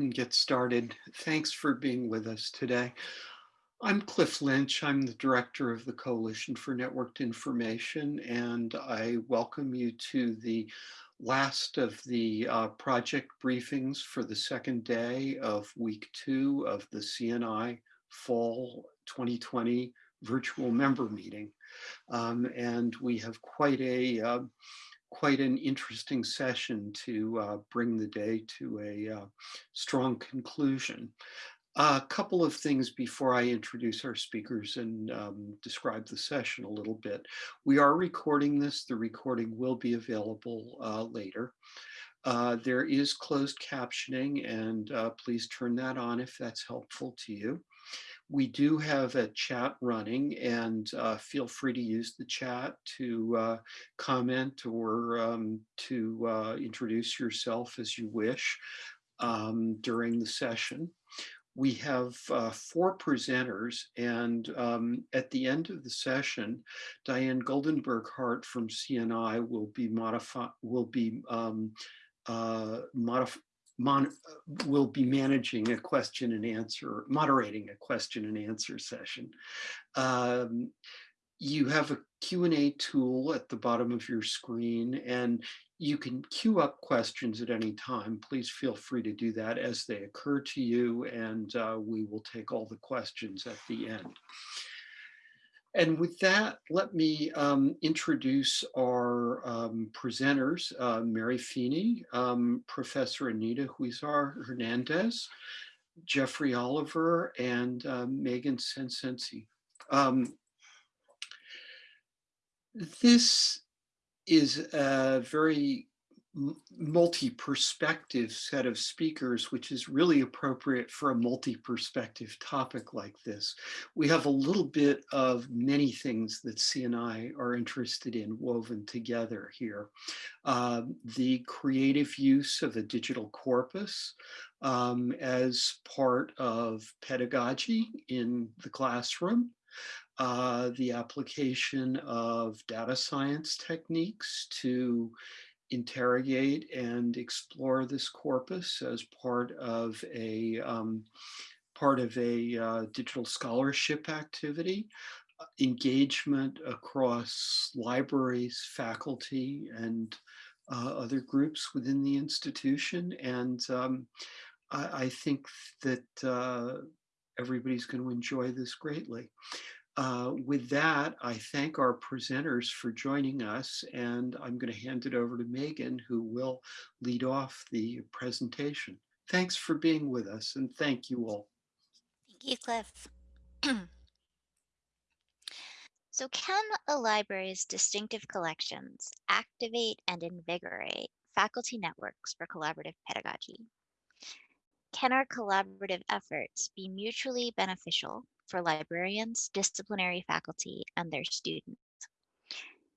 and get started. Thanks for being with us today. I'm Cliff Lynch. I'm the director of the Coalition for Networked Information, and I welcome you to the last of the uh, project briefings for the second day of week two of the CNI Fall 2020 virtual member meeting. Um, and we have quite a uh, quite an interesting session to uh, bring the day to a uh, strong conclusion. A couple of things before I introduce our speakers and um, describe the session a little bit. We are recording this. The recording will be available uh, later. Uh, there is closed captioning and uh, please turn that on if that's helpful to you we do have a chat running and uh, feel free to use the chat to uh, comment or um, to uh, introduce yourself as you wish um, during the session. We have uh, four presenters and um, at the end of the session, Diane Goldenberg Hart from CNI will be modify will be um, uh, modif will be managing a question and answer, moderating a question and answer session. Um, you have a Q&A tool at the bottom of your screen and you can queue up questions at any time. Please feel free to do that as they occur to you and uh, we will take all the questions at the end. And with that, let me um, introduce our um, presenters, uh, Mary Feeney, um, Professor Anita Huizar Hernandez, Jeffrey Oliver, and uh, Megan Senseney. Um, this is a very multi-perspective set of speakers, which is really appropriate for a multi-perspective topic like this. We have a little bit of many things that CNI are interested in woven together here. Uh, the creative use of a digital corpus um, as part of pedagogy in the classroom, uh, the application of data science techniques to interrogate and explore this corpus as part of a um, part of a uh, digital scholarship activity, uh, engagement across libraries, faculty, and uh, other groups within the institution. And um, I, I, think that uh, everybody's going to enjoy this greatly. Uh, with that, I thank our presenters for joining us, and I'm going to hand it over to Megan, who will lead off the presentation. Thanks for being with us, and thank you all. Thank you, Cliff. so can a library's distinctive collections activate and invigorate faculty networks for collaborative pedagogy? Can our collaborative efforts be mutually beneficial for librarians, disciplinary faculty, and their students.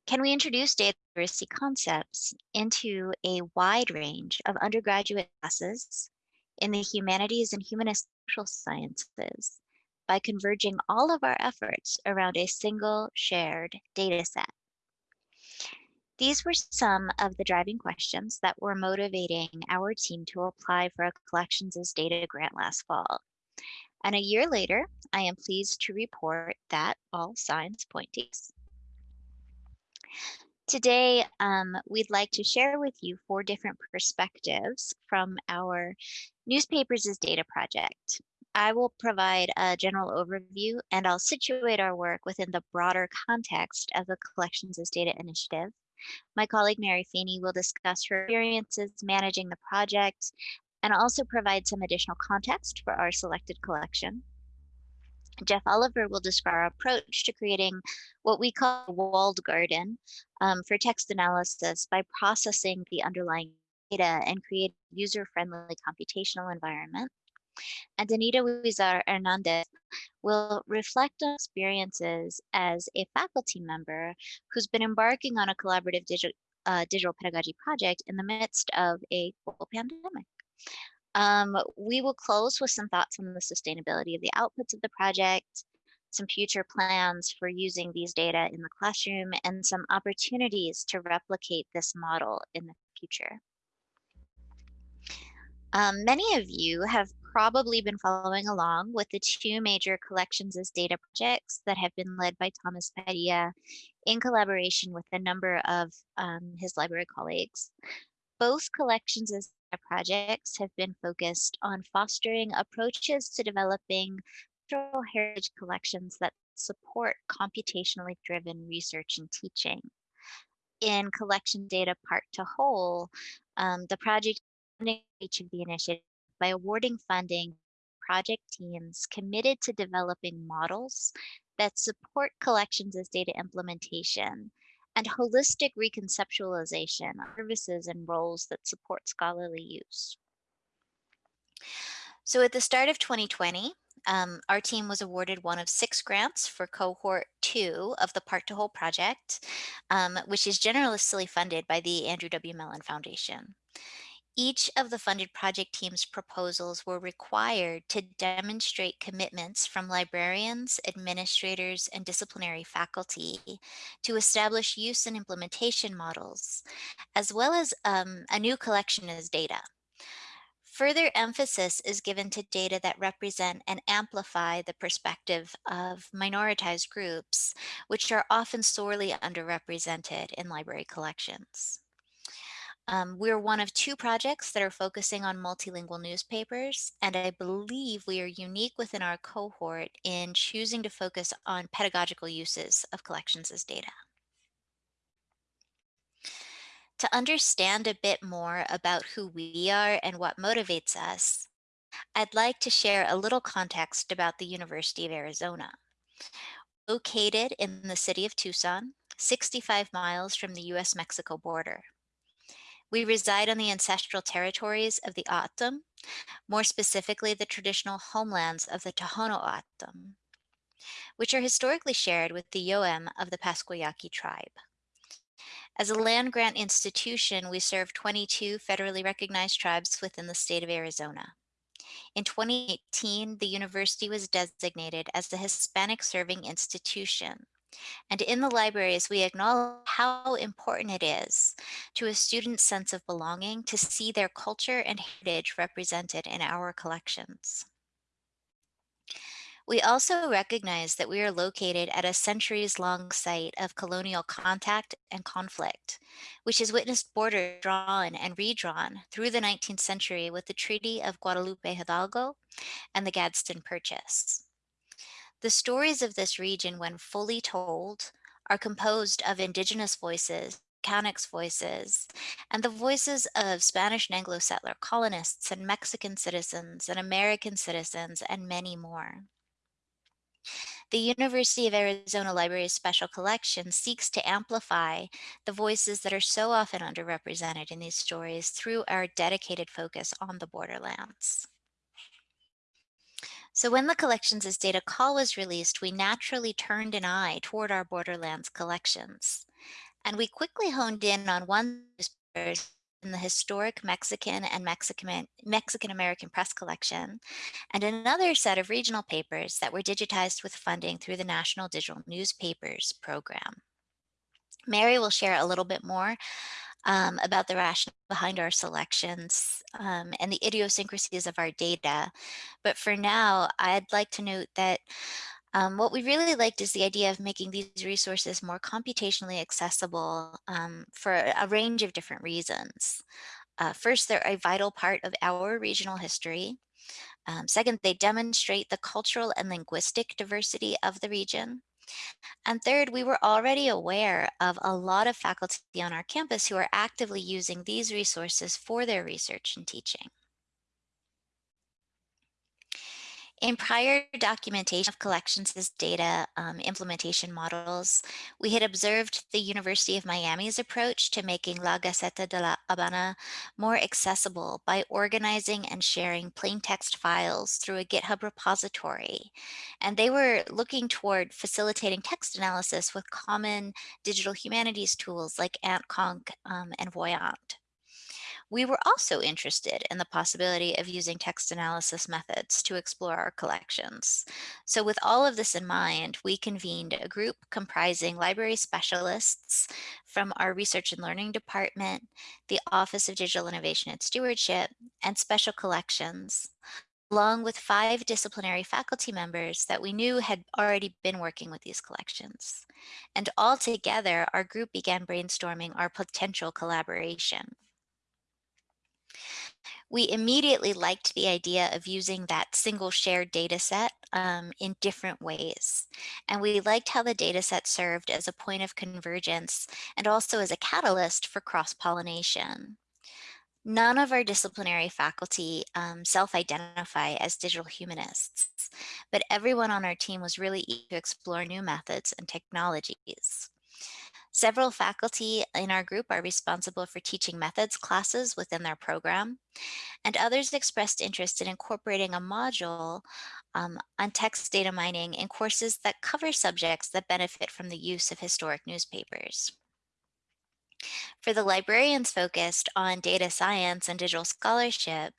Can we introduce data literacy concepts into a wide range of undergraduate classes in the humanities and humanist social sciences by converging all of our efforts around a single shared data set? These were some of the driving questions that were motivating our team to apply for a Collections as Data grant last fall. And a year later, I am pleased to report that all signs point to. Today, um, we'd like to share with you four different perspectives from our Newspapers as Data project. I will provide a general overview and I'll situate our work within the broader context of the Collections as Data initiative. My colleague Mary Feeney will discuss her experiences managing the project and also provide some additional context for our selected collection. Jeff Oliver will describe our approach to creating what we call a walled garden um, for text analysis by processing the underlying data and create a user-friendly computational environment. And Anita Huizar Hernandez will reflect on experiences as a faculty member who's been embarking on a collaborative digital, uh, digital pedagogy project in the midst of a global pandemic. Um, we will close with some thoughts on the sustainability of the outputs of the project, some future plans for using these data in the classroom, and some opportunities to replicate this model in the future. Um, many of you have probably been following along with the two major collections as data projects that have been led by Thomas Padilla in collaboration with a number of um, his library colleagues. Both collections as projects have been focused on fostering approaches to developing cultural heritage collections that support computationally driven research and teaching. In collection data part to whole, um, the project each of the initiatives by awarding funding project teams committed to developing models that support collections as data implementation and holistic reconceptualization of services and roles that support scholarly use. So at the start of 2020, um, our team was awarded one of six grants for cohort two of the Part to Whole project, um, which is generously funded by the Andrew W. Mellon Foundation. Each of the funded project team's proposals were required to demonstrate commitments from librarians, administrators, and disciplinary faculty to establish use and implementation models, as well as um, a new collection as data. Further emphasis is given to data that represent and amplify the perspective of minoritized groups, which are often sorely underrepresented in library collections. Um, we're one of two projects that are focusing on multilingual newspapers, and I believe we are unique within our cohort in choosing to focus on pedagogical uses of collections as data. To understand a bit more about who we are and what motivates us, I'd like to share a little context about the University of Arizona. Located in the city of Tucson, 65 miles from the US-Mexico border. We reside on the ancestral territories of the O'odham, more specifically the traditional homelands of the Tohono O'odham, which are historically shared with the Yoem of the Pascua Yaqui tribe. As a land grant institution, we serve 22 federally recognized tribes within the state of Arizona. In 2018, the university was designated as the Hispanic Serving Institution, and in the libraries, we acknowledge how important it is to a student's sense of belonging to see their culture and heritage represented in our collections. We also recognize that we are located at a centuries long site of colonial contact and conflict, which has witnessed borders drawn and redrawn through the 19th century with the Treaty of Guadalupe Hidalgo and the Gadsden Purchase. The stories of this region, when fully told, are composed of indigenous voices, Mechanics voices, and the voices of Spanish and Anglo settler colonists and Mexican citizens and American citizens and many more. The University of Arizona Library's Special Collection seeks to amplify the voices that are so often underrepresented in these stories through our dedicated focus on the borderlands. So when the collections as data call was released, we naturally turned an eye toward our Borderlands collections. And we quickly honed in on one in the historic Mexican and Mexican, Mexican American press collection, and another set of regional papers that were digitized with funding through the National Digital Newspapers program. Mary will share a little bit more um, about the rationale behind our selections um, and the idiosyncrasies of our data. But for now, I'd like to note that um, what we really liked is the idea of making these resources more computationally accessible um, for a range of different reasons. Uh, first, they're a vital part of our regional history. Um, second, they demonstrate the cultural and linguistic diversity of the region. And third, we were already aware of a lot of faculty on our campus who are actively using these resources for their research and teaching. In prior documentation of collections as data um, implementation models, we had observed the University of Miami's approach to making La Gaceta de la Habana more accessible by organizing and sharing plain text files through a GitHub repository. And they were looking toward facilitating text analysis with common digital humanities tools like AntConc um, and Voyant. We were also interested in the possibility of using text analysis methods to explore our collections. So with all of this in mind, we convened a group comprising library specialists from our research and learning department, the Office of Digital Innovation and Stewardship, and special collections, along with five disciplinary faculty members that we knew had already been working with these collections. And all together, our group began brainstorming our potential collaboration. We immediately liked the idea of using that single shared data set um, in different ways. And we liked how the data set served as a point of convergence and also as a catalyst for cross-pollination. None of our disciplinary faculty um, self-identify as digital humanists, but everyone on our team was really eager to explore new methods and technologies. Several faculty in our group are responsible for teaching methods classes within their program, and others expressed interest in incorporating a module um, on text data mining in courses that cover subjects that benefit from the use of historic newspapers. For the librarians focused on data science and digital scholarship,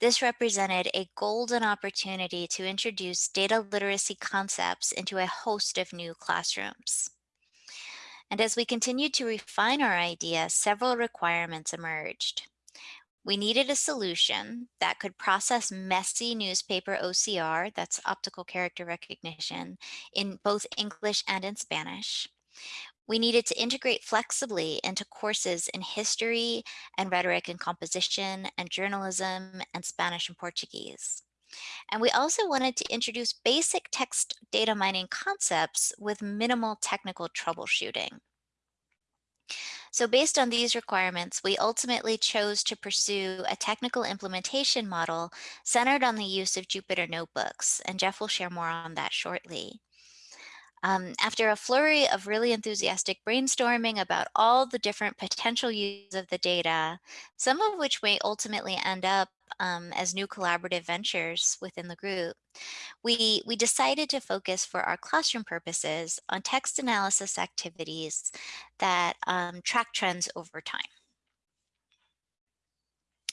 this represented a golden opportunity to introduce data literacy concepts into a host of new classrooms. And as we continued to refine our idea, several requirements emerged. We needed a solution that could process messy newspaper OCR, that's optical character recognition, in both English and in Spanish. We needed to integrate flexibly into courses in history and rhetoric and composition and journalism and Spanish and Portuguese. And we also wanted to introduce basic text data mining concepts with minimal technical troubleshooting. So based on these requirements, we ultimately chose to pursue a technical implementation model centered on the use of Jupyter notebooks, and Jeff will share more on that shortly. Um, after a flurry of really enthusiastic brainstorming about all the different potential uses of the data, some of which may ultimately end up um, as new collaborative ventures within the group, we, we decided to focus for our classroom purposes on text analysis activities that um, track trends over time.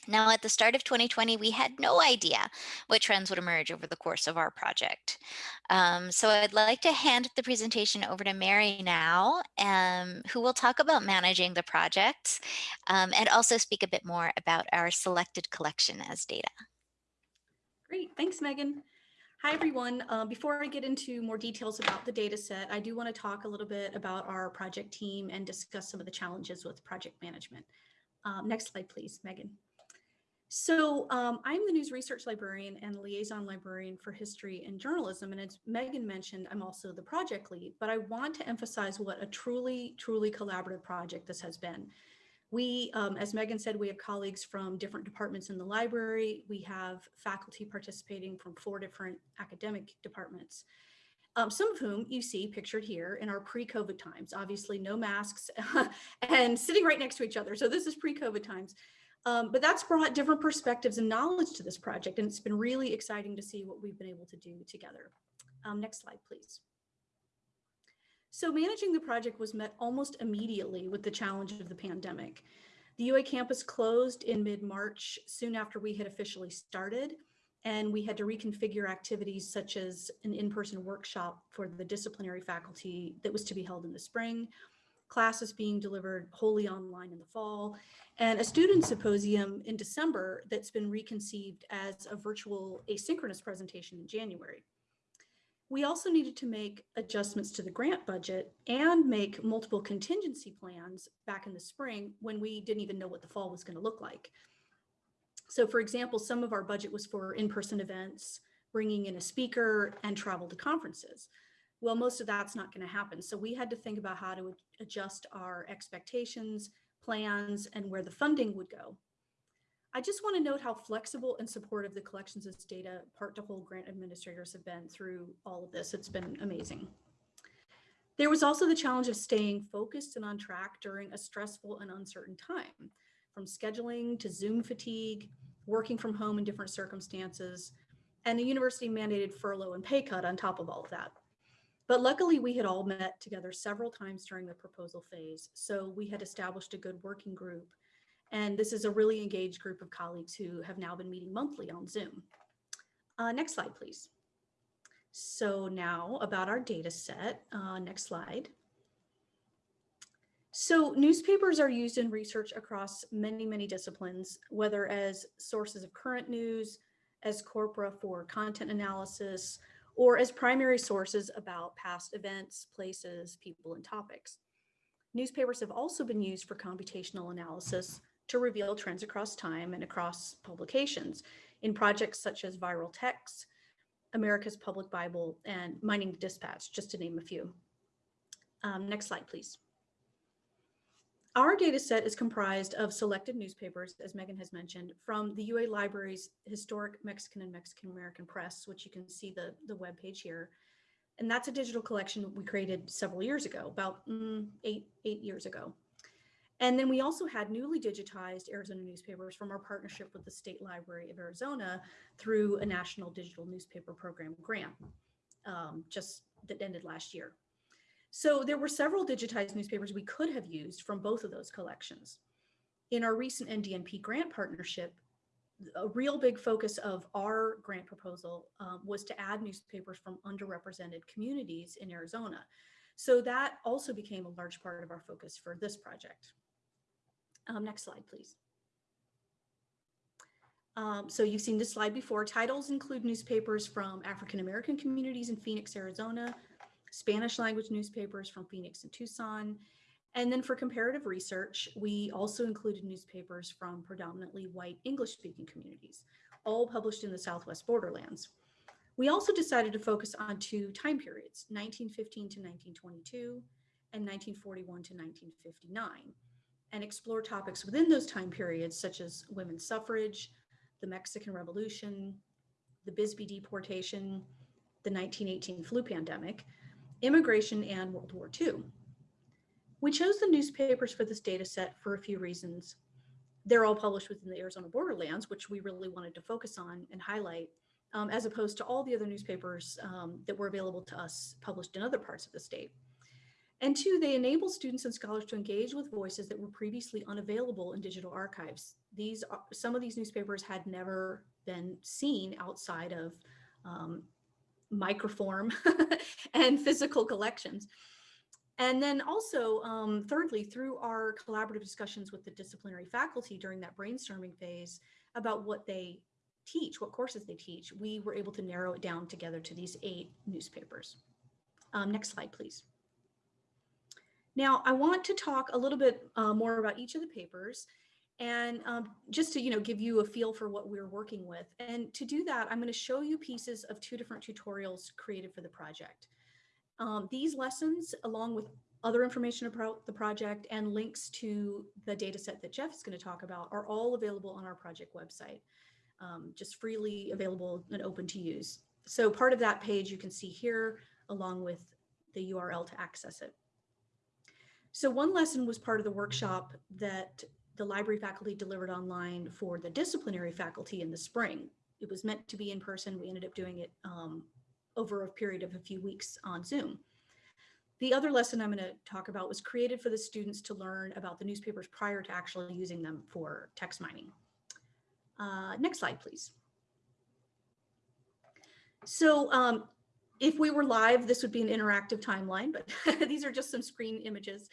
Now, at the start of 2020, we had no idea what trends would emerge over the course of our project. Um, so I'd like to hand the presentation over to Mary now, um, who will talk about managing the project um, and also speak a bit more about our selected collection as data. Great, thanks, Megan. Hi, everyone. Uh, before I get into more details about the data set, I do want to talk a little bit about our project team and discuss some of the challenges with project management. Um, next slide, please, Megan. So um, I'm the news research librarian and liaison librarian for history and journalism. And as Megan mentioned, I'm also the project lead, but I want to emphasize what a truly, truly collaborative project this has been. We, um, as Megan said, we have colleagues from different departments in the library. We have faculty participating from four different academic departments. Um, some of whom you see pictured here in our pre-COVID times, obviously no masks and sitting right next to each other. So this is pre-COVID times. Um, but that's brought different perspectives and knowledge to this project. And it's been really exciting to see what we've been able to do together. Um, next slide, please. So managing the project was met almost immediately with the challenge of the pandemic. The UA campus closed in mid-March, soon after we had officially started, and we had to reconfigure activities such as an in-person workshop for the disciplinary faculty that was to be held in the spring, classes being delivered wholly online in the fall, and a student symposium in December that's been reconceived as a virtual asynchronous presentation in January. We also needed to make adjustments to the grant budget and make multiple contingency plans back in the spring when we didn't even know what the fall was going to look like. So for example, some of our budget was for in-person events, bringing in a speaker and travel to conferences. Well, most of that's not going to happen. So we had to think about how to adjust our expectations, plans, and where the funding would go. I just want to note how flexible and supportive the collections of data part to whole grant administrators have been through all of this. It's been amazing. There was also the challenge of staying focused and on track during a stressful and uncertain time, from scheduling to Zoom fatigue, working from home in different circumstances, and the university mandated furlough and pay cut on top of all of that. But luckily we had all met together several times during the proposal phase. So we had established a good working group And this is a really engaged group of colleagues who have now been meeting monthly on Zoom. Uh, next slide, please. So now about our data set, uh, next slide. So newspapers are used in research across many, many disciplines, whether as sources of current news, as corpora for content analysis, or as primary sources about past events, places, people, and topics. Newspapers have also been used for computational analysis to reveal trends across time and across publications in projects such as Viral Texts, America's Public Bible, and Mining the Dispatch, just to name a few. Um, next slide, please. Our data set is comprised of selected newspapers, as Megan has mentioned, from the UA Library's Historic Mexican and Mexican American Press, which you can see the, the webpage here. And that's a digital collection we created several years ago, about mm, eight, eight years ago. And then we also had newly digitized Arizona newspapers from our partnership with the State Library of Arizona through a national digital newspaper program grant, um, just that ended last year. So there were several digitized newspapers we could have used from both of those collections. In our recent NDNP grant partnership, a real big focus of our grant proposal um, was to add newspapers from underrepresented communities in Arizona. So that also became a large part of our focus for this project. Um, next slide, please. Um, so you've seen this slide before. Titles include newspapers from African American communities in Phoenix, Arizona, Spanish language newspapers from Phoenix and Tucson. And then for comparative research, we also included newspapers from predominantly white English speaking communities, all published in the Southwest borderlands. We also decided to focus on two time periods, 1915 to 1922 and 1941 to 1959, and explore topics within those time periods, such as women's suffrage, the Mexican Revolution, the Bisbee deportation, the 1918 flu pandemic, immigration, and World War II. We chose the newspapers for this data set for a few reasons. They're all published within the Arizona borderlands, which we really wanted to focus on and highlight, um, as opposed to all the other newspapers um, that were available to us published in other parts of the state. And two, they enable students and scholars to engage with voices that were previously unavailable in digital archives. These are, some of these newspapers had never been seen outside of um, microform and physical collections. And then also, um, thirdly, through our collaborative discussions with the disciplinary faculty during that brainstorming phase about what they teach, what courses they teach, we were able to narrow it down together to these eight newspapers. Um, next slide, please. Now, I want to talk a little bit uh, more about each of the papers and um, just to you know give you a feel for what we're working with. And to do that, I'm going to show you pieces of two different tutorials created for the project. Um, these lessons, along with other information about the project and links to the data set that Jeff is going to talk about are all available on our project website, um, just freely available and open to use. So part of that page you can see here, along with the URL to access it. So one lesson was part of the workshop that the library faculty delivered online for the disciplinary faculty in the spring. It was meant to be in person. We ended up doing it um, over a period of a few weeks on Zoom. The other lesson I'm going to talk about was created for the students to learn about the newspapers prior to actually using them for text mining. Uh, next slide, please. So um, if we were live, this would be an interactive timeline, but these are just some screen images.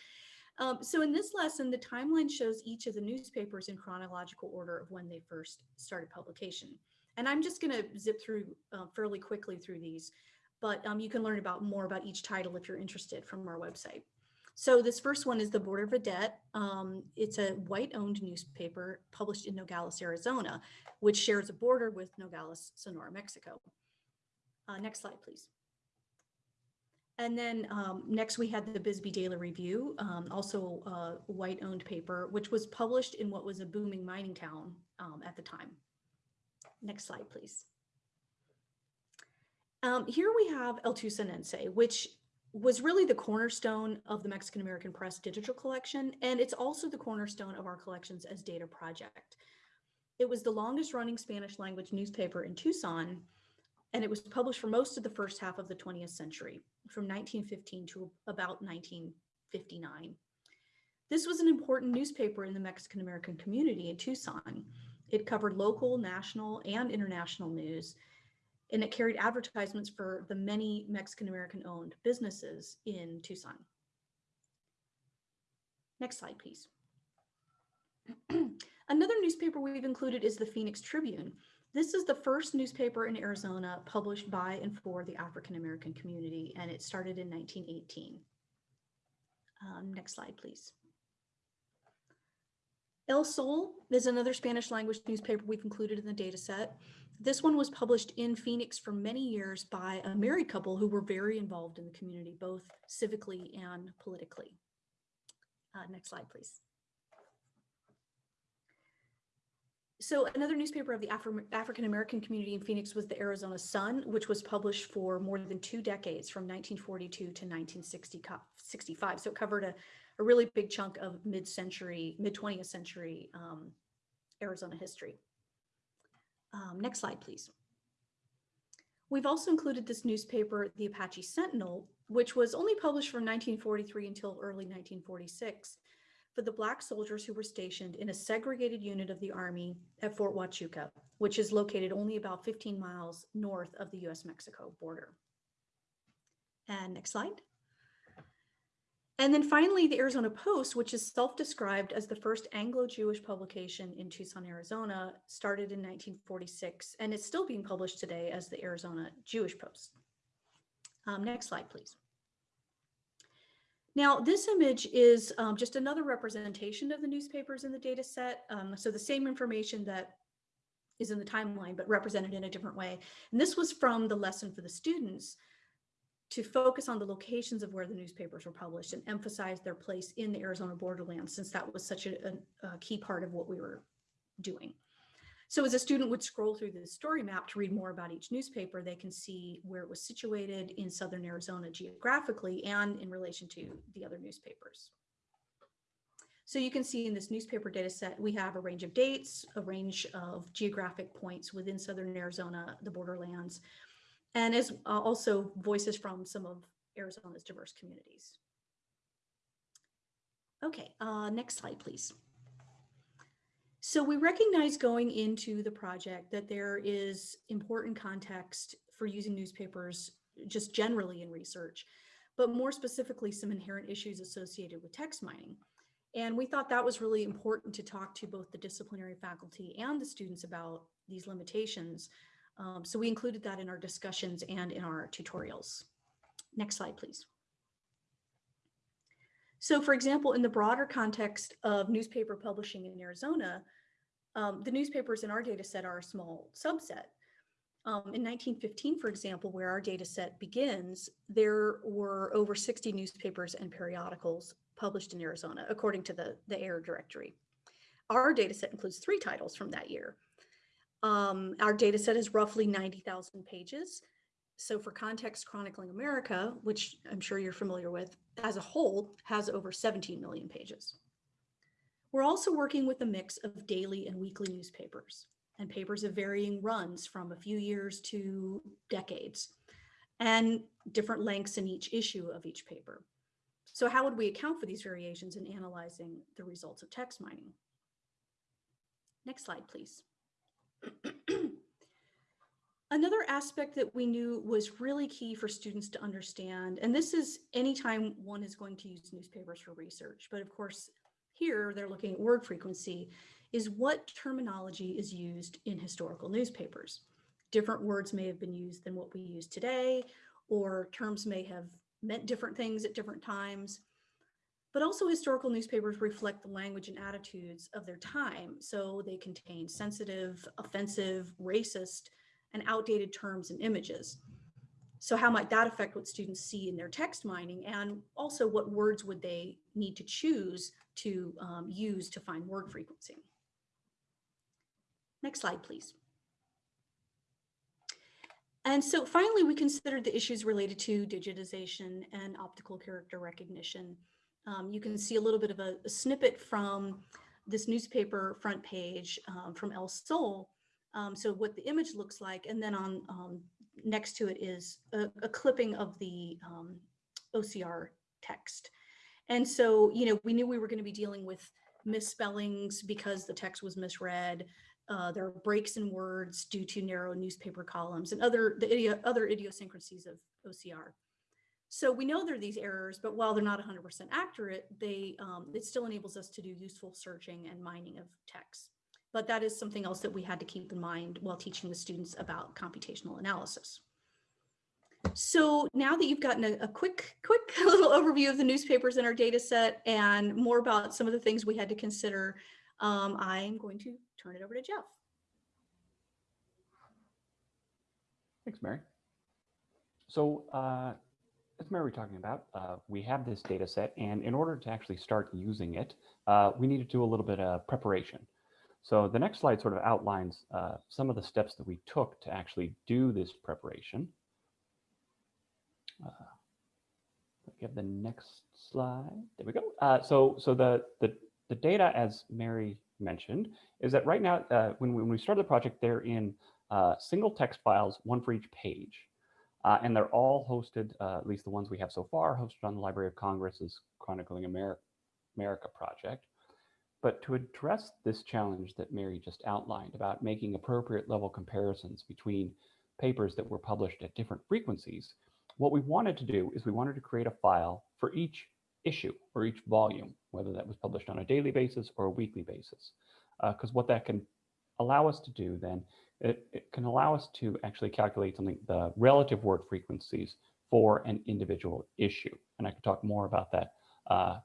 Um, so in this lesson, the timeline shows each of the newspapers in chronological order of when they first started publication. And I'm just going to zip through uh, fairly quickly through these, but um, you can learn about more about each title if you're interested from our website. So this first one is the Border Vidette. Um, it's a white-owned newspaper published in Nogales, Arizona, which shares a border with Nogales, Sonora, Mexico. Uh, next slide, please. And then um, next we had the Bisbee Daily Review, um, also a white-owned paper, which was published in what was a booming mining town um, at the time. Next slide, please. Um, here we have El Tucsonense, which was really the cornerstone of the Mexican American Press digital collection, and it's also the cornerstone of our collections as data project. It was the longest running Spanish language newspaper in Tucson, and it was published for most of the first half of the 20th century, from 1915 to about 1959. This was an important newspaper in the Mexican American community in Tucson. It covered local, national, and international news, and it carried advertisements for the many Mexican American owned businesses in Tucson. Next slide, please. Another newspaper we've included is the Phoenix Tribune. This is the first newspaper in Arizona published by and for the African American community, and it started in 1918. Um, next slide, please. El Sol is another Spanish language newspaper we've included in the data set. This one was published in Phoenix for many years by a married couple who were very involved in the community, both civically and politically. Uh, next slide, please. So another newspaper of the Afri African American community in Phoenix was the Arizona Sun, which was published for more than two decades from 1942 to 1965. So it covered a, a really big chunk of mid-century, mid-20th century um, Arizona history. Um, next slide, please. We've also included this newspaper, the Apache Sentinel, which was only published from 1943 until early 1946 for the Black soldiers who were stationed in a segregated unit of the Army at Fort Huachuca, which is located only about 15 miles north of the US-Mexico border. And next slide. And then finally, the Arizona Post, which is self-described as the first Anglo-Jewish publication in Tucson, Arizona, started in 1946, and it's still being published today as the Arizona Jewish Post. Um, next slide, please. Now, this image is um, just another representation of the newspapers in the data set. Um, so the same information that is in the timeline, but represented in a different way. And this was from the lesson for the students to focus on the locations of where the newspapers were published and emphasize their place in the Arizona borderlands, since that was such a, a, a key part of what we were doing. So as a student would scroll through the story map to read more about each newspaper, they can see where it was situated in Southern Arizona geographically and in relation to the other newspapers. So you can see in this newspaper data set, we have a range of dates, a range of geographic points within Southern Arizona, the borderlands, and as uh, also voices from some of Arizona's diverse communities. Okay, uh, next slide, please. So we recognize going into the project that there is important context for using newspapers just generally in research, but more specifically some inherent issues associated with text mining. And we thought that was really important to talk to both the disciplinary faculty and the students about these limitations um, so we included that in our discussions and in our tutorials. Next slide, please. So for example, in the broader context of newspaper publishing in Arizona, um, the newspapers in our data set are a small subset. Um, in 1915, for example, where our data set begins, there were over 60 newspapers and periodicals published in Arizona, according to the, the Ayer directory. Our data set includes three titles from that year, um, our data set is roughly 90,000 pages. So for Context Chronicling America, which I'm sure you're familiar with, as a whole has over 17 million pages. We're also working with a mix of daily and weekly newspapers and papers of varying runs from a few years to decades and different lengths in each issue of each paper. So how would we account for these variations in analyzing the results of text mining? Next slide, please. Another aspect that we knew was really key for students to understand, and this is anytime one is going to use newspapers for research, but of course here they're looking at word frequency, is what terminology is used in historical newspapers. Different words may have been used than what we use today, or terms may have meant different things at different times but also historical newspapers reflect the language and attitudes of their time. So they contain sensitive, offensive, racist, and outdated terms and images. So how might that affect what students see in their text mining? And also what words would they need to choose to um, use to find word frequency? Next slide, please. And so finally, we considered the issues related to digitization and optical character recognition. Um, you can see a little bit of a, a, snippet from this newspaper front page um, from El Sol. Um, so what the image looks like, and then on um, next to it is a, a clipping of the um, OCR text. And so, you know, we knew we were going to be dealing with misspellings because the text was misread. Uh, there are breaks in words due to narrow newspaper columns and other the idio other idiosyncrasies of OCR. So we know there are these errors, but while they're not 100% accurate, they um, it still enables us to do useful searching and mining of text. But that is something else that we had to keep in mind while teaching the students about computational analysis. So now that you've gotten a, a, quick, quick little overview of the newspapers in our data set and more about some of the things we had to consider, um, I'm going to turn it over to Jeff. Thanks, Mary. So uh, as Mary was talking about, uh, we have this data set, and in order to actually start using it, uh, we need to do a little bit of preparation. So the next slide sort of outlines uh, some of the steps that we took to actually do this preparation. Uh, give the next slide. There we go. Uh, so so the, the, the data, as Mary mentioned, is that right now, uh, when, when we started the project, they're in uh, single text files, one for each page. Uh, and they're all hosted, uh, at least the ones we have so far, hosted on the Library of Congress's Chronicling America, America project. But to address this challenge that Mary just outlined about making appropriate level comparisons between papers that were published at different frequencies, what we wanted to do is we wanted to create a file for each issue or each volume, whether that was published on a daily basis or a weekly basis. Because uh, what that can allow us to do then, it, it, can allow us to actually calculate something, the relative word frequencies for an individual issue. And I can talk more about that uh,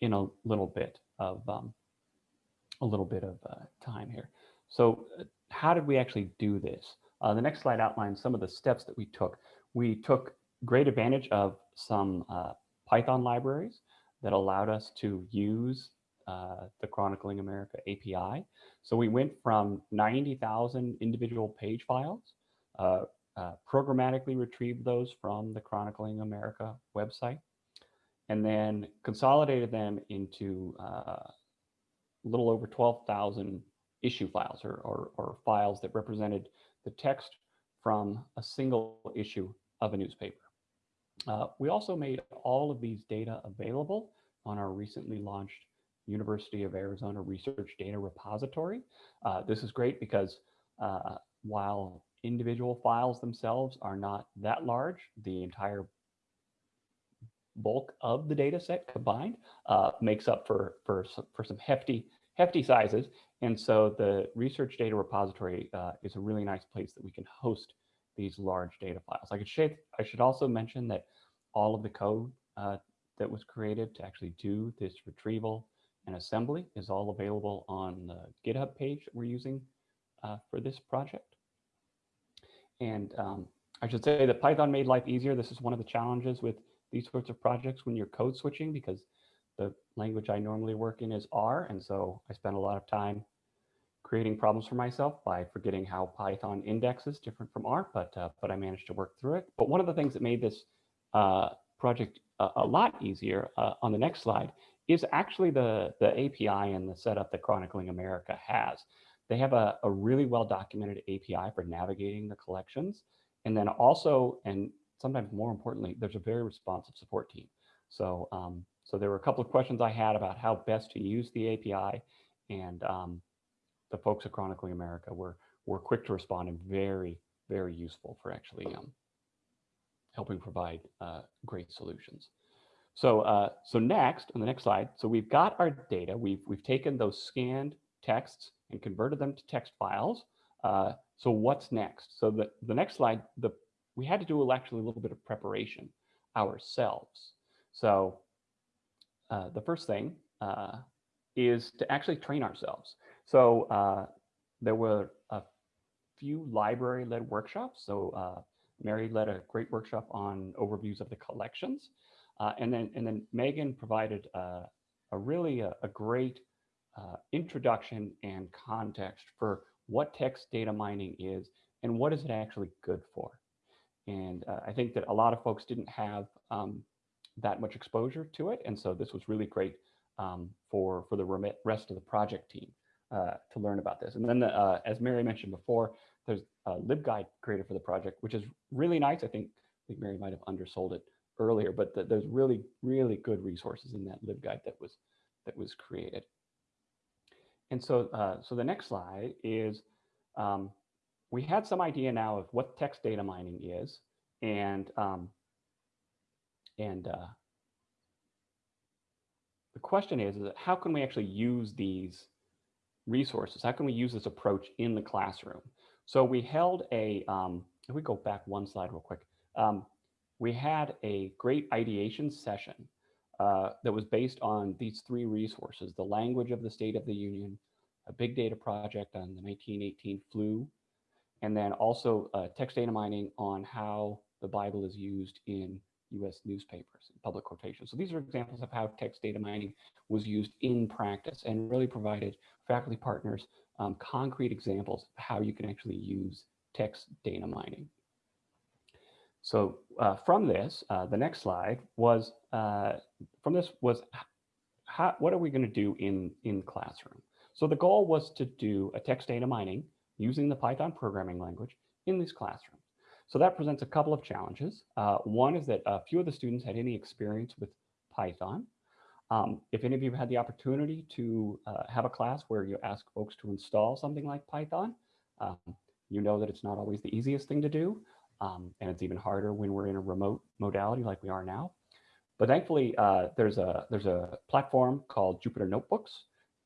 in a little bit of um, a little bit of uh, time here. So uh, how did we actually do this? Uh, the next slide outlines some of the steps that we took we took great advantage of some uh, Python libraries that allowed us to use uh, the Chronicling America API. So we went from 90,000 individual page files, uh, programmatically retrieved those from the Chronicling America website, and then consolidated them into uh, a little over 12,000 issue files or, or, or files that represented the text from a single issue of a newspaper. Uh, we also made all of these data available on our recently launched University of Arizona Research Data Repository. Uh, this is great because uh, while individual files themselves are not that large, the entire bulk of the data set combined uh, makes up for, for, for some hefty, hefty sizes. And so the research data repository uh, is a really nice place that we can host these large data files. I, could shape, I should also mention that all of the code uh, that was created to actually do this retrieval and assembly is all available on the GitHub page that we're using uh, for this project. And um, I should say that Python made life easier. This is one of the challenges with these sorts of projects when you're code switching because the language I normally work in is R. And so I spent a lot of time creating problems for myself by forgetting how Python indexes different from R, but uh, but I managed to work through it. But one of the things that made this uh, project a, a, lot easier uh, on the next slide is actually the, the API and the setup that Chronicling America has. They have a, a really well documented API for navigating the collections. And then also, and sometimes more importantly, there's a very responsive support team. So, um, so there were a couple of questions I had about how best to use the API. And um, the folks at Chronicling America were were quick to respond and very very useful for actually um, helping provide uh, great solutions. So uh, so next on the next slide, so we've got our data. We've we've taken those scanned texts and converted them to text files. Uh, so what's next? So the the next slide, the we had to do actually a little bit of preparation ourselves. So uh, the first thing uh, is to actually train ourselves. So uh, there were a few library-led workshops. So uh, Mary led a great workshop on overviews of the collections. Uh, and then and then Megan provided uh, a really a, a great introduction and context for what text data mining is and what is it actually good for. And uh, I think that a lot of folks didn't have um, that much exposure to it. And so this was really great um, for, for the rest of the project team uh, to learn about this. And then, the, uh, as Mary mentioned before, there's a LibGuide created for the project, which is really nice. I think, I think Mary might have undersold it earlier, but th there's really, really good resources in that LibGuide that was that was created. And so, uh, so the next slide is um, we had some idea now of what text data mining is, and um, and uh, the question is, is how can we actually use these resources? How can we use this approach in the classroom? So we held a, um, if we go back one slide real quick, um, we had a great ideation session uh, that was based on these three resources, the language of the State of the Union, a big data project on the 1918 flu, and then also uh, text data mining on how the Bible is used in US newspapers, public quotations. So these are examples of how text data mining was used in practice and really provided faculty partners um, concrete examples of how you can actually use text data mining. So uh, from this, uh, the next slide was, uh, from this was, how, what are we gonna do in, in classroom? So the goal was to do a text data mining using the Python programming language in these classrooms. So that presents a couple of challenges. Uh, one is that a few of the students had any experience with Python. Um, if any of you have had the opportunity to uh, have a class where you ask folks to install something like Python, um, you know that it's not always the easiest thing to do. Um, and it's even harder when we're in a remote modality like we are now. But thankfully, uh, there's a there's a platform called Jupyter Notebooks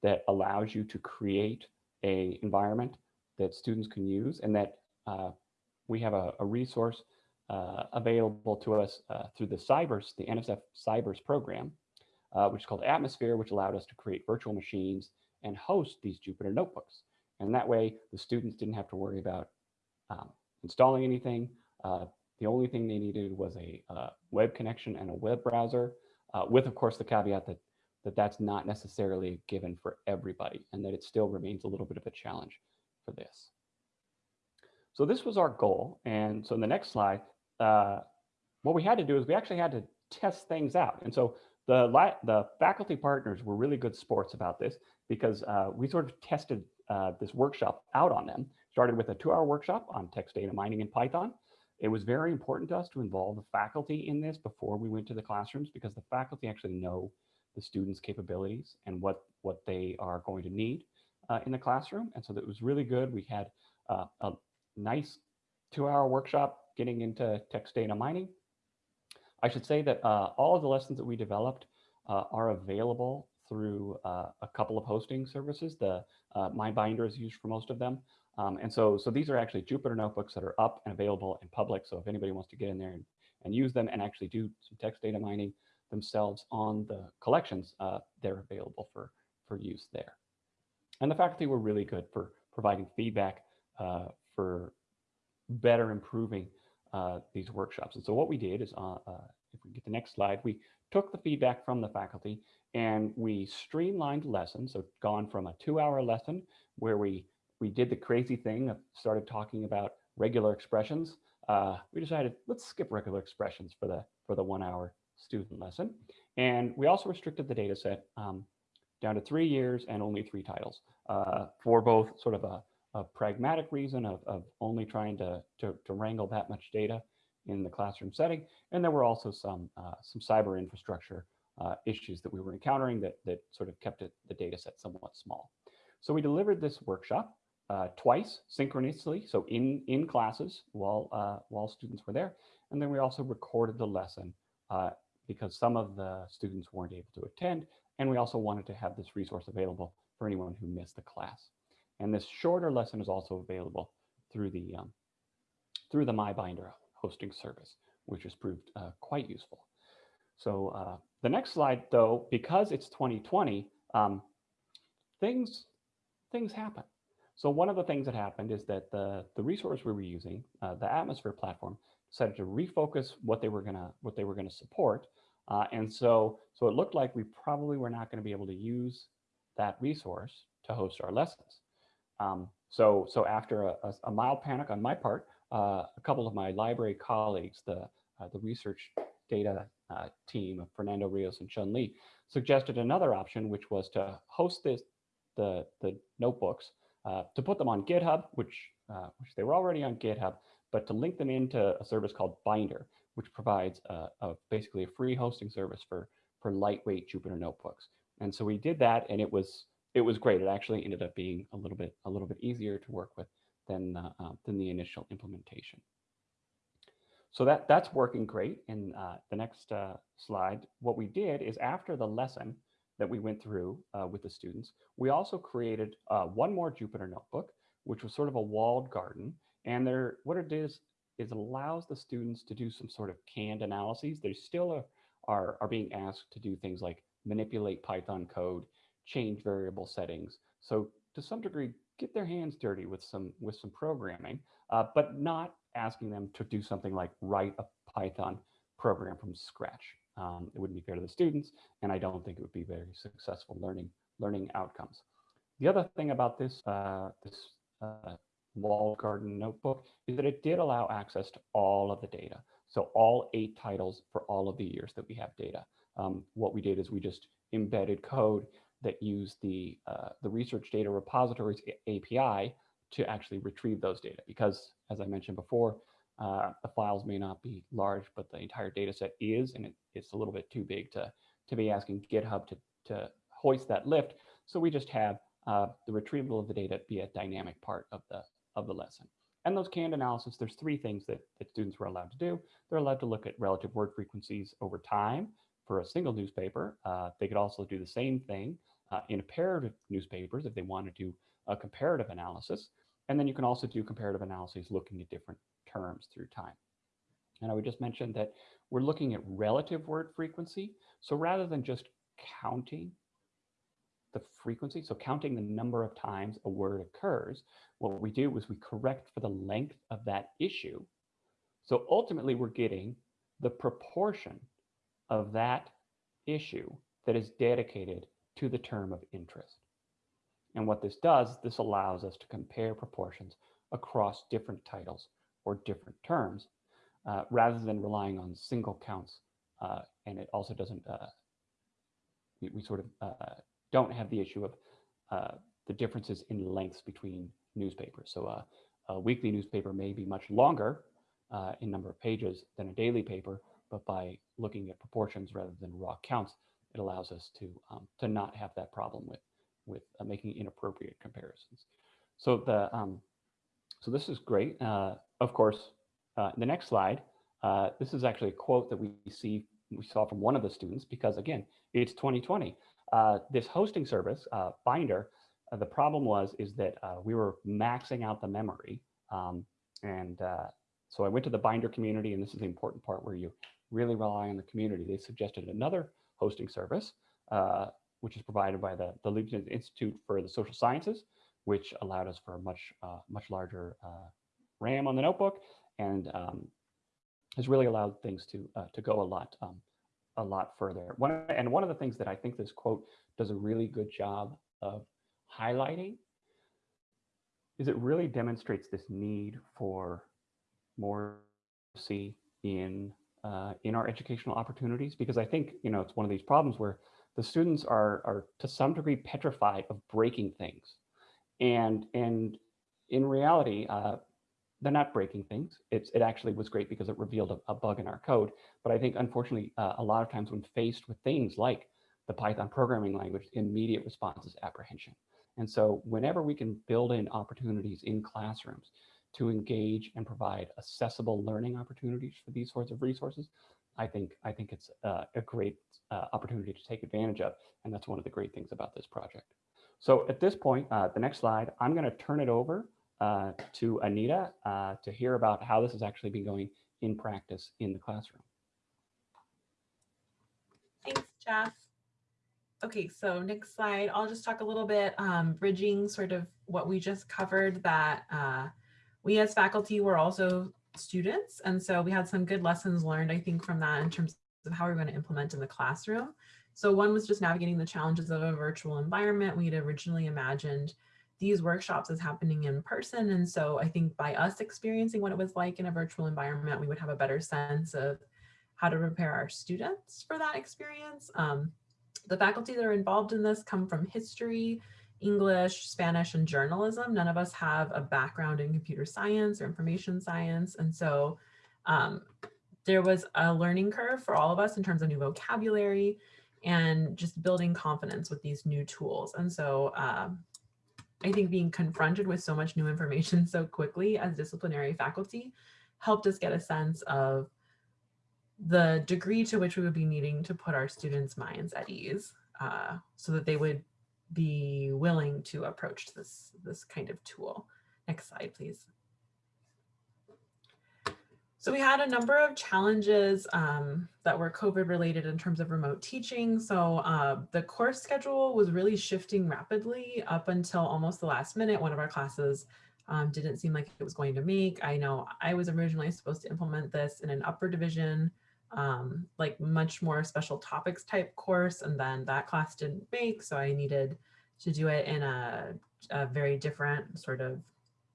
that allows you to create a environment that students can use, and that uh, we have a, a resource uh, available to us uh, through the CyVerse, the NSF CyVerse program, uh, which is called Atmosphere, which allowed us to create virtual machines and host these Jupyter Notebooks. And that way, the students didn't have to worry about um, installing anything. Uh, the only thing they needed was a uh, web connection and a web browser, with, of course, the caveat that, that that's not necessarily given for everybody and that it still remains a little bit of a challenge for this. So this was our goal. And so in the next slide, uh, what we had to do is we actually had to test things out. And so the, the faculty partners were really good sports about this because uh, we sort of tested uh, this workshop out on them. Started with a two hour workshop on text data mining in Python. It was very important to us to involve the faculty in this before we went to the classrooms because the faculty actually know the students' capabilities and what, what they are going to need uh, in the classroom. And so that was really good. We had uh, a nice two hour workshop getting into text data mining. I should say that uh, all of the lessons that we developed uh, are available through uh, a couple of hosting services. The uh, MyBinder is used for most of them. Um, and so, so these are actually Jupyter notebooks that are up and available in public. So if anybody wants to get in there and, and use them and actually do some text data mining themselves on the collections, they're available for, for use there. And the faculty were really good for providing feedback uh, for better improving uh, these workshops. And so what we did is, uh, uh, if we get the next slide, we took the feedback from the faculty and we streamlined lessons. So gone from a two hour lesson where we we did the crazy thing of started talking about regular expressions. Uh, we decided let's skip regular expressions for the for the one hour student lesson. And we also restricted the data set um, down to three years and only three titles uh, for both sort of a, a pragmatic reason of, of only trying to, to, to, wrangle that much data in the classroom setting. And there were also some, uh, some cyber infrastructure uh, issues that we were encountering that, that sort of kept it, the data set somewhat small. So we delivered this workshop uh, twice synchronously, so in, in classes while, uh, while students were there. And then we also recorded the lesson uh, because some of the students weren't able to attend. And we also wanted to have this resource available for anyone who missed the class. And this shorter lesson is also available through the, um, through the MyBinder hosting service, which has proved uh, quite useful. So uh, the next slide, though, because it's 2020, um, things, things happen. So one of the things that happened is that the, the resource we were using, uh, the Atmosphere platform, decided to refocus what they were gonna what they were gonna support, uh, and so so it looked like we probably were not going to be able to use that resource to host our lessons. Um, so so after a, a, a, mild panic on my part, uh, a couple of my library colleagues, the uh, the research data uh, team of Fernando Rios and Chun Li, suggested another option, which was to host this the the notebooks uh, to put them on GitHub, which, uh, which they were already on GitHub, but to link them into a service called Binder, which provides a, a basically a free hosting service for for lightweight Jupyter notebooks. And so we did that, and it was it was great. It actually ended up being a little bit a little bit easier to work with than uh, uh, than the initial implementation. So that that's working great. In uh, the next uh, slide, what we did is after the lesson that we went through uh, with the students, we also created uh, one more Jupyter notebook, which was sort of a walled garden. And there, what it is is it allows the students to do some sort of canned analyses. They still are, are, are being asked to do things like manipulate Python code, change variable settings. So to some degree, get their hands dirty with some with some programming, uh, but not asking them to do something like write a Python program from scratch. Um, it wouldn't be fair to the students, and I don't think it would be very successful learning learning outcomes. The other thing about this uh, this uh, walled garden notebook is that it did allow access to all of the data. So all eight titles for all of the years that we have data. Um, what we did is we just embedded code that used the, uh, the research data repositories API to actually retrieve those data. Because as I mentioned before, uh, the files may not be large, but the entire data set is, and it, it's a little bit too big to, to be asking GitHub to, to hoist that lift. So we just have uh, the retrieval of the data be a dynamic part of the, of the lesson. And those canned analysis, there's three things that, that students were allowed to do. They're allowed to look at relative word frequencies over time for a single newspaper. Uh, they could also do the same thing uh, in a pair of newspapers if they want to do a comparative analysis. And then you can also do comparative analyses looking at different terms through time. And I would just mention that we're looking at relative word frequency. So rather than just counting the frequency, so counting the number of times a word occurs, what we do is we correct for the length of that issue. So ultimately we're getting the proportion of that issue that is dedicated to the term of interest. And what this does, this allows us to compare proportions across different titles or different terms uh, rather than relying on single counts. Uh, and it also doesn't, uh, we, we, sort of uh, don't have the issue of uh, the differences in lengths between newspapers. So uh, a weekly newspaper may be much longer in number of pages than a daily paper, but by looking at proportions rather than raw counts, it allows us to, um, to not have that problem with, with making inappropriate comparisons. So the, um, so this is great. Uh, of course, uh, the next slide, uh, this is actually a quote that we see we saw from one of the students because again, it's 2020. Uh, this hosting service, uh, Binder, uh, the problem was is that we were maxing out the memory. Um, and so I went to the Binder community, and this is the important part where you really rely on the community. They suggested another hosting service, which is provided by the, the Leibniz Institute for the Social Sciences, which allowed us for a much, uh, much larger uh, RAM on the notebook and um, has really allowed things to, uh, to go a lot, um, a lot further. One, and one of the things that I think this quote does a really good job of highlighting is it really demonstrates this need for more see in uh, in our educational opportunities because I think you know it's one of these problems where the students are are to some degree petrified of breaking things and and in reality, uh, they're not breaking things. It's, it actually was great because it revealed a, a bug in our code. But I think, unfortunately, uh, a lot of times when faced with things like the Python programming language, immediate response is apprehension. And so whenever we can build in opportunities in classrooms to engage and provide accessible learning opportunities for these sorts of resources, I think, I think it's uh, a great uh, opportunity to take advantage of. And that's one of the great things about this project. So at this point, uh, the next slide, I'm going to turn it over uh, to Anita uh, to hear about how this has actually been going in practice in the classroom. Thanks, Jeff. Okay, so next slide, I'll just talk a little bit um, bridging sort of what we just covered that uh, we as faculty were also students. And so we had some good lessons learned, I think, from that in terms of how we're going to implement in the classroom. So one was just navigating the challenges of a virtual environment. We had originally imagined these workshops as happening in person. And so I think by us experiencing what it was like in a virtual environment, we would have a better sense of how to prepare our students for that experience. Um, the faculty that are involved in this come from history, English, Spanish, and journalism. None of us have a background in computer science or information science. And so um, there was a learning curve for all of us in terms of new vocabulary and just building confidence with these new tools. And so um, I think being confronted with so much new information so quickly as disciplinary faculty helped us get a sense of the degree to which we would be needing to put our students' minds at ease uh, so that they would be willing to approach this, this kind of tool. Next slide, please. So we had a number of challenges um, that were COVID related in terms of remote teaching. So uh, the course schedule was really shifting rapidly up until almost the last minute. One of our classes um, didn't seem like it was going to make. I know I was originally supposed to implement this in an upper division, um, like much more special topics type course. And then that class didn't make. So I needed to do it in a, a very different sort of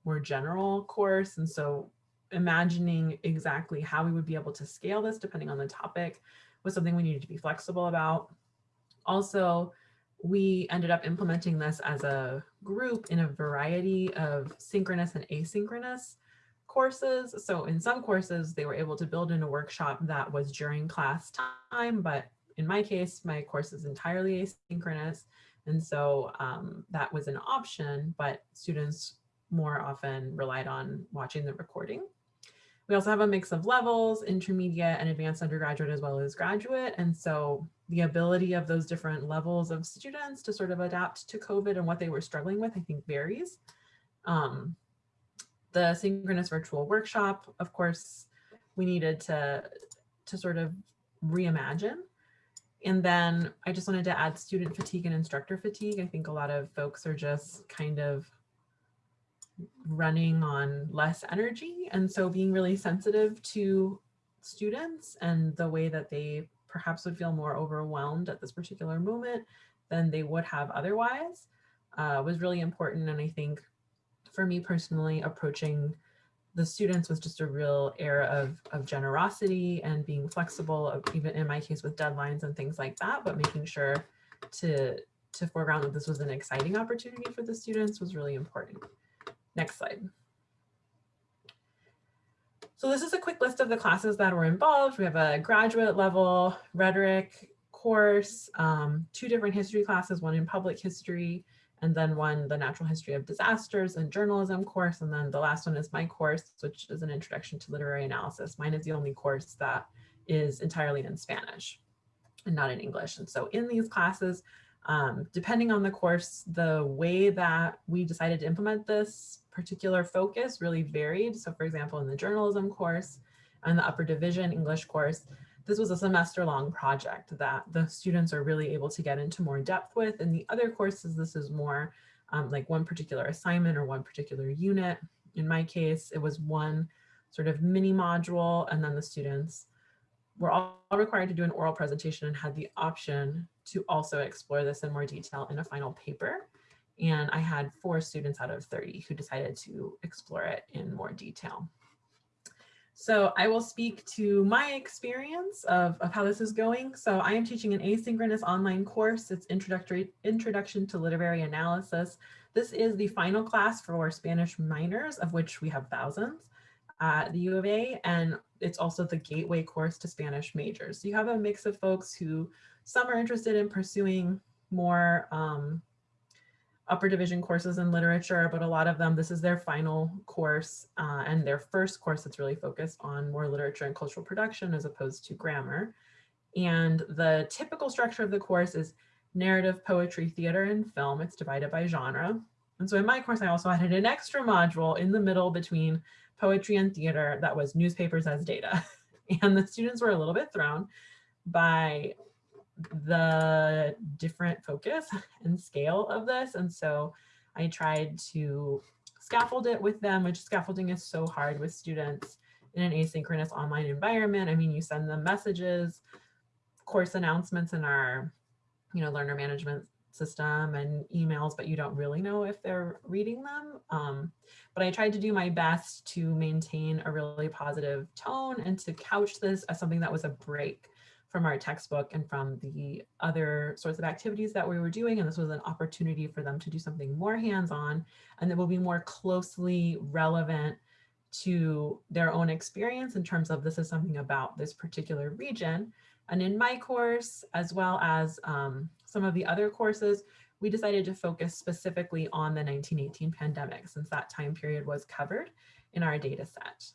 more general course. And so imagining exactly how we would be able to scale this depending on the topic was something we needed to be flexible about. Also, we ended up implementing this as a group in a variety of synchronous and asynchronous courses. So in some courses, they were able to build in a workshop that was during class time, but in my case, my course is entirely asynchronous. And so um, that was an option, but students more often relied on watching the recording. We also have a mix of levels, intermediate and advanced undergraduate as well as graduate. And so the ability of those different levels of students to sort of adapt to COVID and what they were struggling with, I think varies. Um, the synchronous virtual workshop, of course, we needed to, to sort of reimagine. And then I just wanted to add student fatigue and instructor fatigue. I think a lot of folks are just kind of running on less energy. And so being really sensitive to students and the way that they perhaps would feel more overwhelmed at this particular moment than they would have otherwise uh, was really important. And I think for me personally, approaching the students was just a real era of, of generosity and being flexible, of, even in my case with deadlines and things like that, but making sure to, to foreground that this was an exciting opportunity for the students was really important. Next slide. So this is a quick list of the classes that were involved. We have a graduate level rhetoric course, um, two different history classes, one in public history, and then one, the natural history of disasters and journalism course. And then the last one is my course, which is an introduction to literary analysis. Mine is the only course that is entirely in Spanish and not in English. And so in these classes, um, depending on the course, the way that we decided to implement this particular focus really varied. So for example, in the journalism course and the upper division English course, this was a semester long project that the students are really able to get into more depth with. In the other courses, this is more um, like one particular assignment or one particular unit. In my case, it was one sort of mini module and then the students were all required to do an oral presentation and had the option to also explore this in more detail in a final paper. And I had four students out of 30 who decided to explore it in more detail. So I will speak to my experience of, of how this is going. So I am teaching an asynchronous online course. It's introductory Introduction to Literary Analysis. This is the final class for Spanish minors, of which we have thousands at the U of A, and it's also the gateway course to Spanish majors. So you have a mix of folks who some are interested in pursuing more um, upper division courses in literature, but a lot of them, this is their final course uh, and their first course that's really focused on more literature and cultural production as opposed to grammar. And the typical structure of the course is narrative, poetry, theater, and film. It's divided by genre. And so in my course, I also added an extra module in the middle between poetry and theater that was newspapers as data. And the students were a little bit thrown by the different focus and scale of this. And so I tried to scaffold it with them, which scaffolding is so hard with students in an asynchronous online environment. I mean, you send them messages, course announcements in our, you know, learner management system and emails, but you don't really know if they're reading them. Um, but I tried to do my best to maintain a really positive tone and to couch this as something that was a break from our textbook and from the other sorts of activities that we were doing. And this was an opportunity for them to do something more hands-on and that will be more closely relevant to their own experience in terms of this is something about this particular region. And in my course, as well as um, some of the other courses, we decided to focus specifically on the 1918 pandemic since that time period was covered in our data set.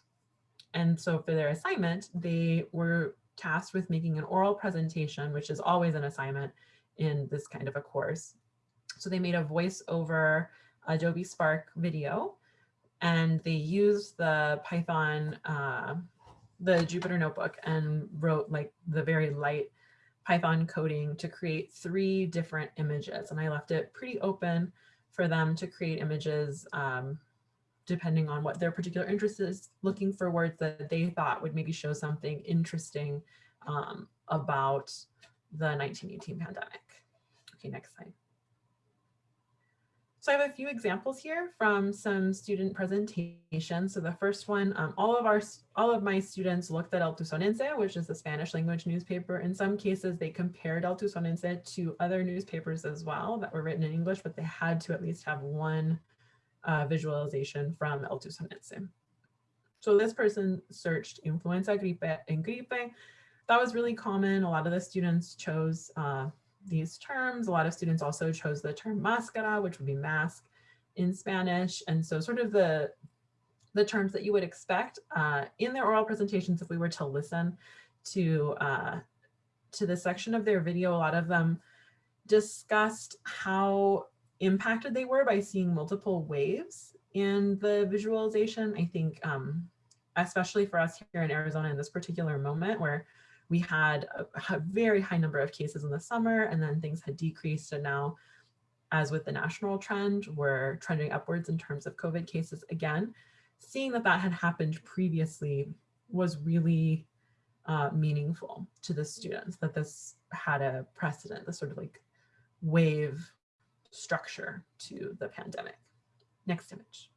And so for their assignment, they were tasked with making an oral presentation, which is always an assignment in this kind of a course. So they made a voice over Adobe Spark video and they used the Python, uh, the Jupyter notebook and wrote like the very light Python coding to create three different images. And I left it pretty open for them to create images um, depending on what their particular interest is, looking for words that they thought would maybe show something interesting um, about the 1918 pandemic. Okay, next slide. So I have a few examples here from some student presentations. So the first one, um, all of our all of my students looked at El Tucsonense, which is the Spanish language newspaper. In some cases, they compared El Tucsonense to other newspapers as well that were written in English, but they had to at least have one uh, visualization from El Tucsonense. So this person searched influenza gripe and gripe. That was really common. A lot of the students chose uh, these terms. A lot of students also chose the term máscara, which would be mask in Spanish. And so sort of the, the terms that you would expect uh, in their oral presentations, if we were to listen to, uh, to this section of their video, a lot of them discussed how impacted they were by seeing multiple waves in the visualization. I think, um, especially for us here in Arizona in this particular moment where we had a, a, very high number of cases in the summer and then things had decreased and now as with the national trend we're trending upwards in terms of COVID cases again. Seeing that that had happened previously was really uh, meaningful to the students that this had a precedent, the sort of like wave structure to the pandemic. Next image.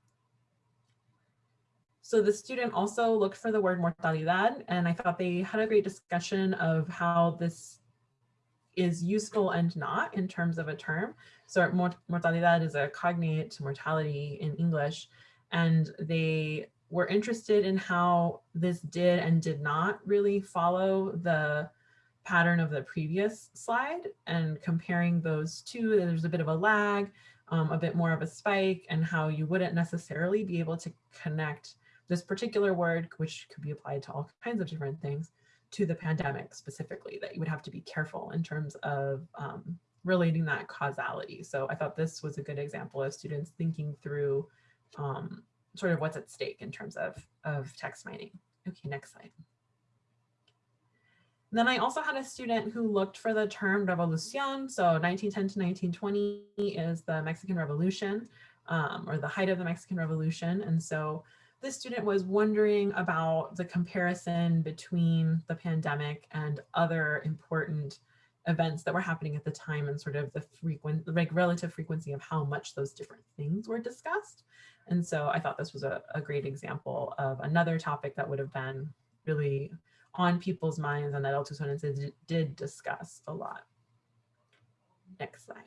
So the student also looked for the word mortalidad, and I thought they had a great discussion of how this is useful and not in terms of a term. So mortalidad is a cognate to mortality in English, and they were interested in how this did and did not really follow the pattern of the previous slide and comparing those two, there's a bit of a lag, um, a bit more of a spike and how you wouldn't necessarily be able to connect this particular word, which could be applied to all kinds of different things, to the pandemic specifically, that you would have to be careful in terms of um, relating that causality. So I thought this was a good example of students thinking through um, sort of what's at stake in terms of, of text mining. Okay, next slide. Then I also had a student who looked for the term revolucion. So 1910 to 1920 is the Mexican Revolution um, or the height of the Mexican Revolution. And so this student was wondering about the comparison between the pandemic and other important events that were happening at the time and sort of the frequent, like relative frequency of how much those different things were discussed. And so I thought this was a, a great example of another topic that would have been really on people's minds and that El Tucsonense did discuss a lot. Next slide.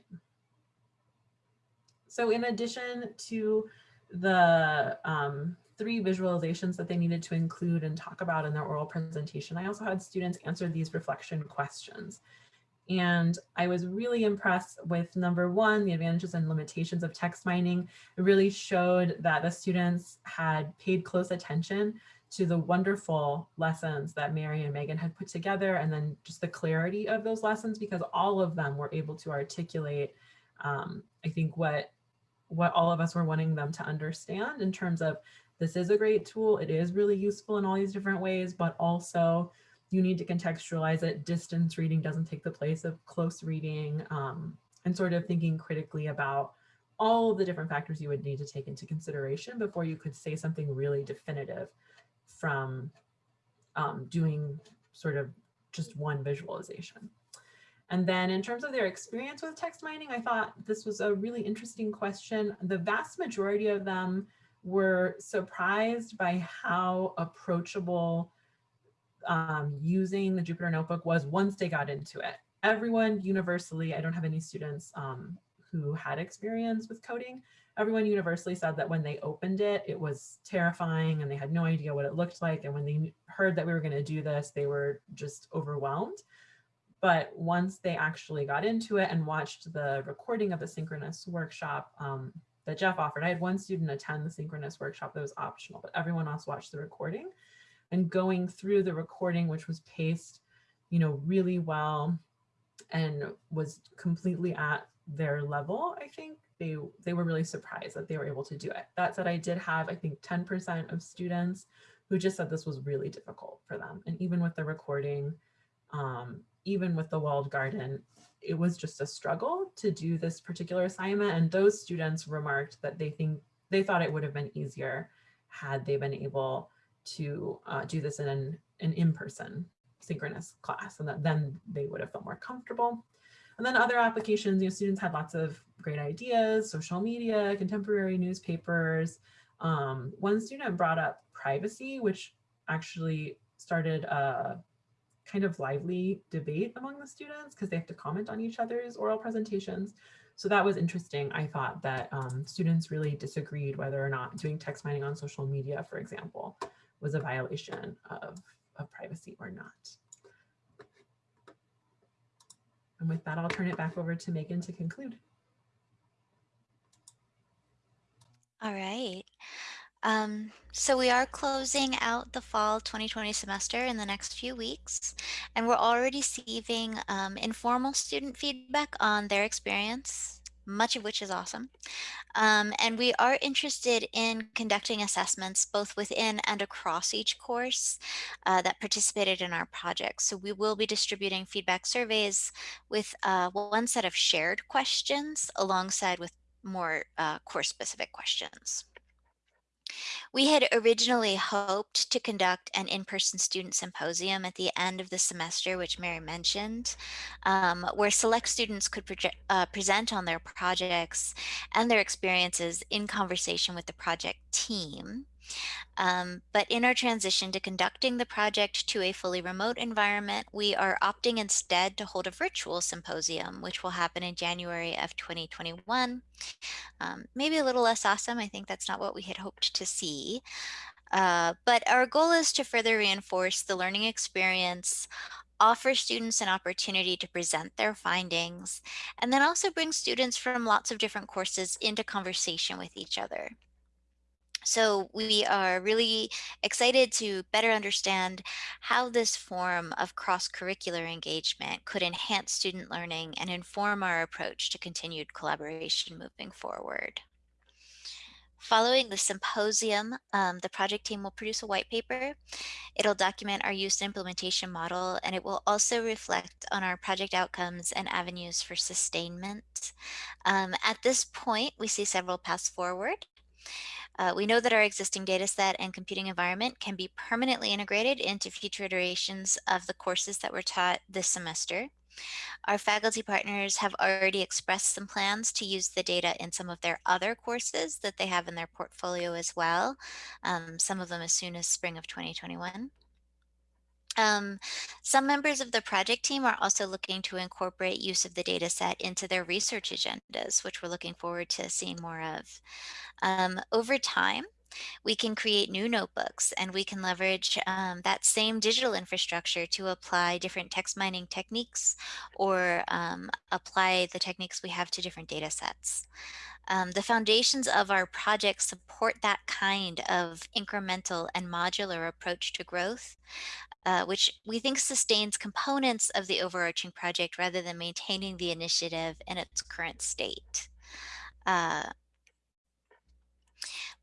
So in addition to the um, three visualizations that they needed to include and talk about in their oral presentation, I also had students answer these reflection questions. And I was really impressed with number one, the advantages and limitations of text mining. It really showed that the students had paid close attention to the wonderful lessons that Mary and Megan had put together and then just the clarity of those lessons because all of them were able to articulate um, I think what what all of us were wanting them to understand in terms of this is a great tool. It is really useful in all these different ways, but also you need to contextualize it. Distance reading doesn't take the place of close reading um, and sort of thinking critically about all the different factors you would need to take into consideration before you could say something really definitive from um, doing sort of just one visualization. And then in terms of their experience with text mining, I thought this was a really interesting question. The vast majority of them were surprised by how approachable um, using the Jupyter Notebook was once they got into it. Everyone universally, I don't have any students um, who had experience with coding, everyone universally said that when they opened it, it was terrifying and they had no idea what it looked like. And when they heard that we were going to do this, they were just overwhelmed. But once they actually got into it and watched the recording of the synchronous workshop um, that Jeff offered, I had one student attend the synchronous workshop that was optional, but everyone else watched the recording. And going through the recording, which was paced, you know, really well and was completely at their level, I think they they were really surprised that they were able to do it. That said, I did have, I think 10% of students who just said this was really difficult for them. And even with the recording, um, even with the walled garden, it was just a struggle to do this particular assignment. And those students remarked that they think they thought it would have been easier had they been able to uh, do this in an, an in-person synchronous class and that then they would have felt more comfortable. And then other applications, you know, students had lots of great ideas, social media, contemporary newspapers. Um, one student brought up privacy, which actually started a kind of lively debate among the students because they have to comment on each other's oral presentations. So that was interesting. I thought that um, students really disagreed whether or not doing text mining on social media, for example, was a violation of, of privacy or not. And with that, I'll turn it back over to Megan to conclude. All right. Um, so we are closing out the fall 2020 semester in the next few weeks, and we're already receiving um, informal student feedback on their experience, much of which is awesome. Um, and we are interested in conducting assessments both within and across each course uh, that participated in our project. So we will be distributing feedback surveys with uh, one set of shared questions alongside with more uh, course specific questions. We had originally hoped to conduct an in-person student symposium at the end of the semester, which Mary mentioned, um, where select students could uh, present on their projects and their experiences in conversation with the project team. Um, but in our transition to conducting the project to a fully remote environment, we are opting instead to hold a virtual symposium, which will happen in January of 2021. Um, maybe a little less awesome. I think that's not what we had hoped to see. Uh, but our goal is to further reinforce the learning experience offer students an opportunity to present their findings, and then also bring students from lots of different courses into conversation with each other. So we are really excited to better understand how this form of cross-curricular engagement could enhance student learning and inform our approach to continued collaboration moving forward. Following the symposium, um, the project team will produce a white paper. It'll document our use and implementation model, and it will also reflect on our project outcomes and avenues for sustainment. Um, at this point, we see several paths forward. Uh, we know that our existing data set and computing environment can be permanently integrated into future iterations of the courses that were taught this semester. Our faculty partners have already expressed some plans to use the data in some of their other courses that they have in their portfolio as well, um, some of them as soon as spring of 2021. Um, some members of the project team are also looking to incorporate use of the data set into their research agendas, which we're looking forward to seeing more of. Um, over time, we can create new notebooks and we can leverage um, that same digital infrastructure to apply different text mining techniques or um, apply the techniques we have to different data sets. Um, the foundations of our project support that kind of incremental and modular approach to growth, uh, which we think sustains components of the overarching project rather than maintaining the initiative in its current state. Uh,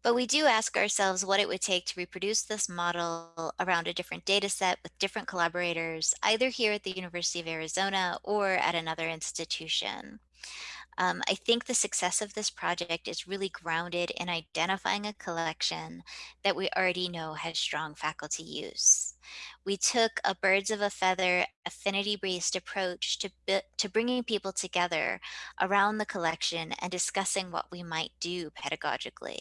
but we do ask ourselves what it would take to reproduce this model around a different data set with different collaborators, either here at the University of Arizona or at another institution. Um, I think the success of this project is really grounded in identifying a collection that we already know has strong faculty use. We took a birds of a feather affinity-based approach to, to bringing people together around the collection and discussing what we might do pedagogically.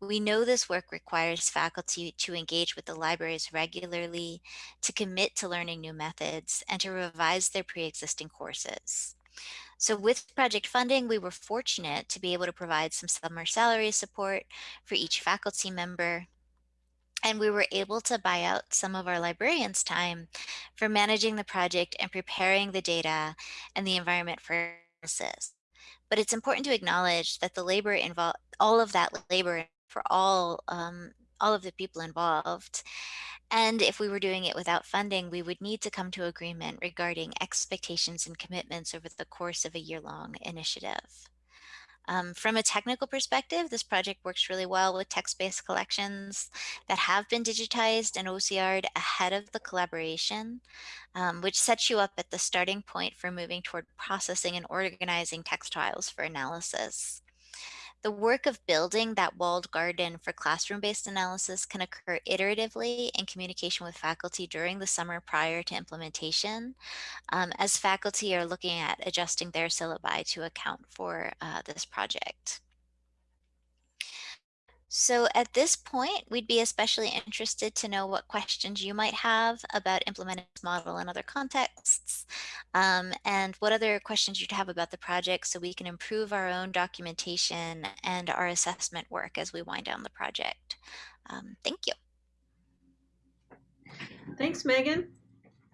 We know this work requires faculty to engage with the libraries regularly, to commit to learning new methods, and to revise their pre-existing courses. So with project funding, we were fortunate to be able to provide some summer salary support for each faculty member. And we were able to buy out some of our librarians' time for managing the project and preparing the data and the environment for analysis. But it's important to acknowledge that the labor involved, all of that labor for all, um, all of the people involved. And if we were doing it without funding, we would need to come to agreement regarding expectations and commitments over the course of a year-long initiative. Um, from a technical perspective, this project works really well with text-based collections that have been digitized and OCR'd ahead of the collaboration, um, which sets you up at the starting point for moving toward processing and organizing text files for analysis. The work of building that walled garden for classroom-based analysis can occur iteratively in communication with faculty during the summer prior to implementation, um, as faculty are looking at adjusting their syllabi to account for uh, this project. So at this point, we'd be especially interested to know what questions you might have about implementing this model in other contexts, um, and what other questions you'd have about the project so we can improve our own documentation and our assessment work as we wind down the project. Um, thank you. Thanks, Megan.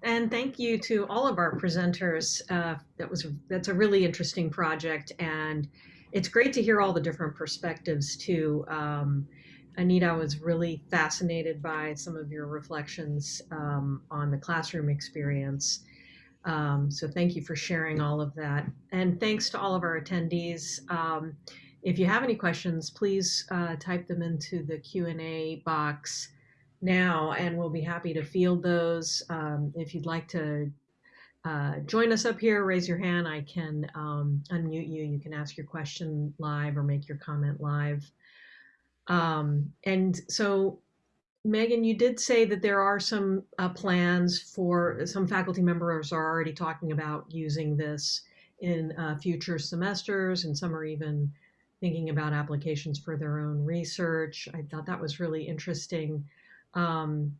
And thank you to all of our presenters. Uh, that was that's a really interesting project and it's great to hear all the different perspectives too. Um, Anita I was really fascinated by some of your reflections um, on the classroom experience. Um, so thank you for sharing all of that. And thanks to all of our attendees. Um, if you have any questions, please uh, type them into the Q&A box now, and we'll be happy to field those. Um, if you'd like to uh, join us up here, raise your hand. I can um, unmute you. You can ask your question live or make your comment live. Um, and so, Megan, you did say that there are some uh, plans for some faculty members are already talking about using this in uh, future semesters, and some are even thinking about applications for their own research. I thought that was really interesting. Um,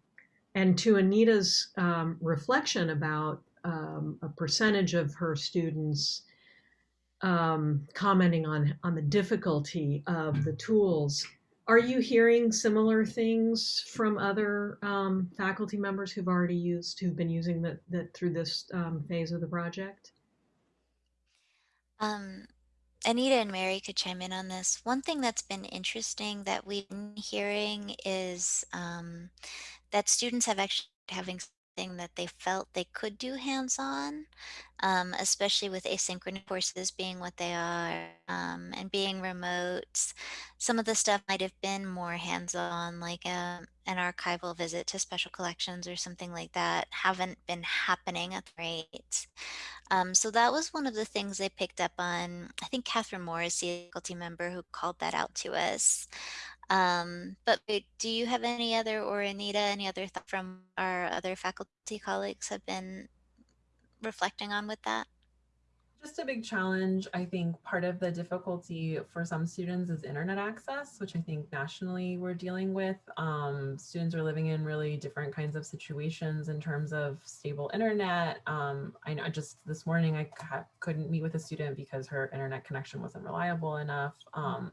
and to Anita's um, reflection about um, a percentage of her students um, commenting on on the difficulty of the tools. Are you hearing similar things from other um, faculty members who've already used, who've been using that that through this um, phase of the project? Um, Anita and Mary could chime in on this. One thing that's been interesting that we've been hearing is um, that students have actually having that they felt they could do hands-on, um, especially with asynchronous courses being what they are um, and being remote. Some of the stuff might have been more hands-on, like um, an archival visit to special collections or something like that, haven't been happening at the rate. Um, so that was one of the things they picked up on. I think Catherine Moore is the faculty member who called that out to us. Um, but do you have any other, or Anita, any other thought from our other faculty colleagues have been reflecting on with that? Just a big challenge. I think part of the difficulty for some students is internet access, which I think nationally we're dealing with. Um, students are living in really different kinds of situations in terms of stable internet. Um, I know just this morning I couldn't meet with a student because her internet connection wasn't reliable enough. Um,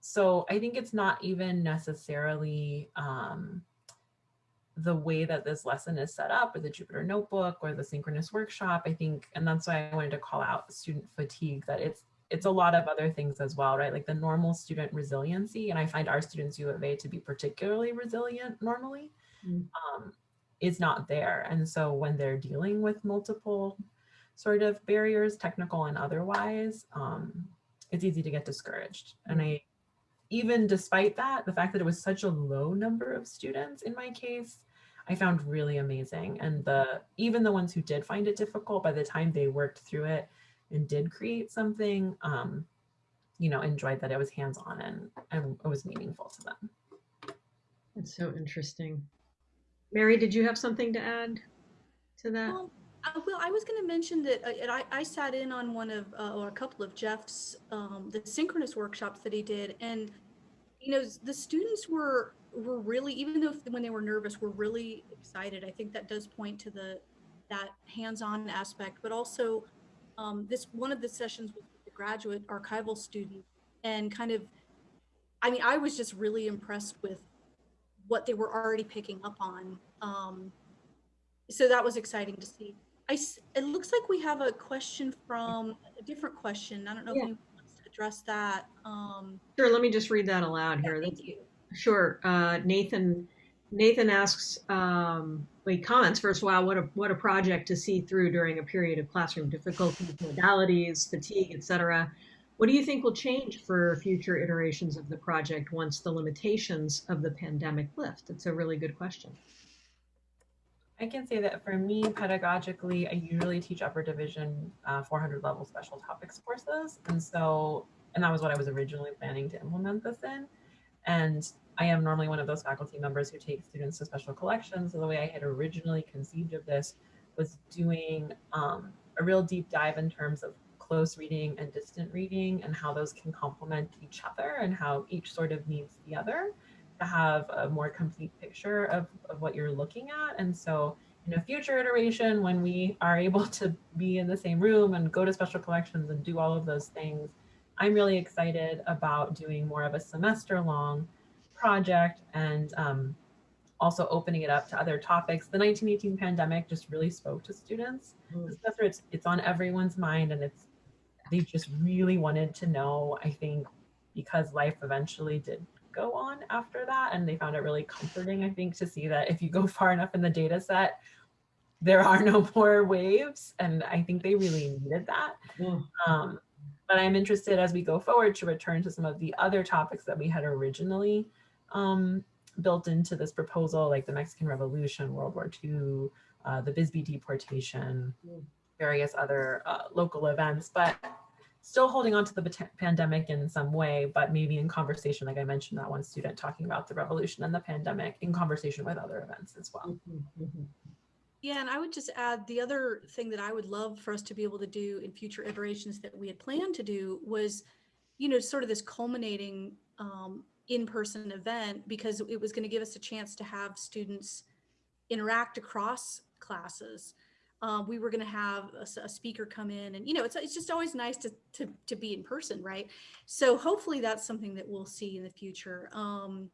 so I think it's not even necessarily um, the way that this lesson is set up or the Jupyter notebook or the synchronous workshop. I think, and that's why I wanted to call out student fatigue, that it's it's a lot of other things as well, right? Like the normal student resiliency, and I find our students U of A to be particularly resilient normally, mm. um, is not there. And so when they're dealing with multiple sort of barriers, technical and otherwise, um, it's easy to get discouraged. And I even despite that, the fact that it was such a low number of students in my case, I found really amazing. And the even the ones who did find it difficult, by the time they worked through it and did create something, um, you know, enjoyed that it was hands-on and, and it was meaningful to them. That's so interesting. Mary, did you have something to add to that? Well, uh, well, I was going to mention that uh, I, I sat in on one of, uh, or a couple of Jeff's, um, the synchronous workshops that he did. And, you know, the students were, were really, even though when they were nervous, were really excited. I think that does point to the, that hands-on aspect, but also um, this one of the sessions with the graduate archival student and kind of i mean i was just really impressed with what they were already picking up on um, so that was exciting to see I, s- it looks like we have a question from a different question i don't know Yeah. if anyone wants to address that um, Sure, let me just read that aloud yeah, here. thank you Sure. Uh, Nathan Nathan asks, um, wait, comments first. Wow, what a what a project to see through during a period of classroom difficulties, modalities, fatigue, etc. What do you think will change for future iterations of the project once the limitations of the pandemic lift? It's a really good question. I can say that for me, pedagogically, I usually teach upper division uh, 400 level special topics courses. And so, and that was what I was originally planning to implement this in. And I am normally one of those faculty members who takes students to special collections. So the way I had originally conceived of this was doing um, a real deep dive in terms of close reading and distant reading and how those can complement each other and how each sort of needs the other to have a more complete picture of, of what you're looking at. And so in a future iteration, when we are able to be in the same room and go to special collections and do all of those things, I'm really excited about doing more of a semester long project and um, also opening it up to other topics. The 1918 pandemic just really spoke to students. Mm. It's, it's on everyone's mind and it's, they just really wanted to know, I think, because life eventually did go on after that. And they found it really comforting, I think, to see that if you go far enough in the data set, there are no more waves. And I think they really needed that. Mm. Um, but I'm interested as we go forward to return to some of the other topics that we had originally um, built into this proposal, like the Mexican Revolution, World War II, uh, the Bisbee deportation, Mm. various other uh, local events, but still holding on to the pandemic in some way, but maybe in conversation, like I mentioned, that one student talking about the revolution and the pandemic in conversation with other events as well. Mhm, mhm. Yeah, and I would just add the other thing that I would love for us to be able to do in future iterations that we had planned to do was, you know, sort of this culminating um, in-person event because it was going to give us a chance to have students interact across classes. Um, we were going to have a speaker come in, and you know, it's it's just always nice to to to be in person, right? So hopefully that's something that we'll see in the future. Um,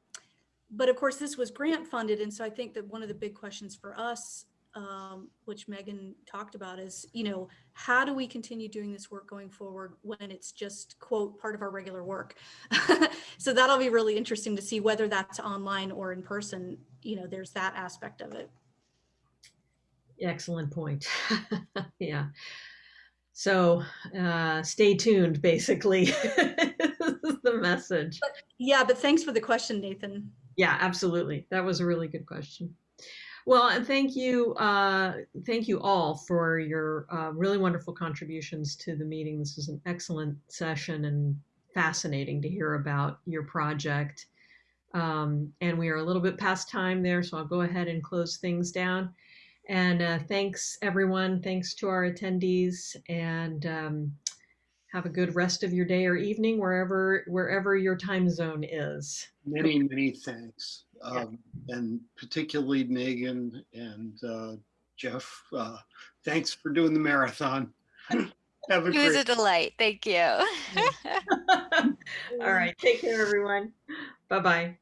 but of course, this was grant funded, and so I think that one of the big questions for us um, which Megan talked about is, you know, how do we continue doing this work going forward when it's just quote part of our regular work? so that'll be really interesting to see whether that's online or in person. You know, there's that aspect of it. Excellent point. yeah. So uh, stay tuned, basically, This is the message. Yeah, but thanks for the question, Nathan. Yeah, absolutely. That was a really good question. Well, and thank you, uh, thank you all for your uh, really wonderful contributions to the meeting. This was an excellent session and fascinating to hear about your project. Um, and we are a little bit past time there, so I'll go ahead and close things down. And uh, thanks, everyone. Thanks to our attendees, and um, have a good rest of your day or evening, wherever wherever your time zone is. Many, many thanks. Yeah. Um, and particularly Megan and uh, Jeff, uh, thanks for doing the marathon. Have a It was great a delight. Thank you. All right. Take care, everyone. Bye bye.